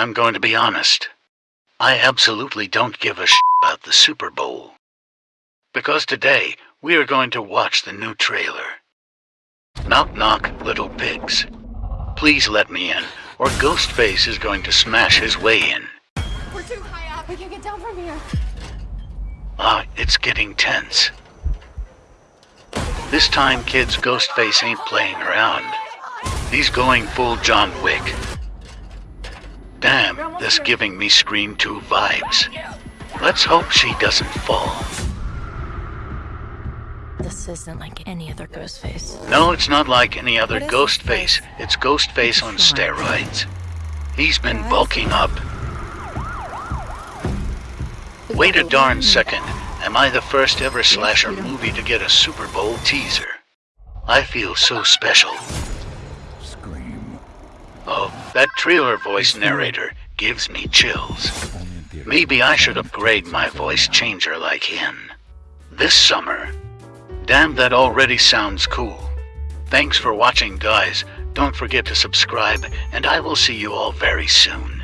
I'm going to be honest. I absolutely don't give a shit about the Super Bowl. Because today, we are going to watch the new trailer. Knock knock, little pigs. Please let me in, or Ghostface is going to smash his way in. We're too high up. We can't get down from here. Ah, it's getting tense. This time, kids, Ghostface ain't playing around. He's going full John Wick. Damn, this giving me Scream 2 vibes. Let's hope she doesn't fall. This isn't like any other Ghostface. No, it's not like any other What is ghost this face. place? It's Ghostface on steroids. He's been bulking up. Wait a darn second. Am I the first ever slasher movie to get a Super Bowl teaser? I feel so special. That trailer voice narrator gives me chills. Maybe I should upgrade my voice changer like him. This summer. Damn, that already sounds cool. Thanks for watching, guys. Don't forget to subscribe, and I will see you all very soon.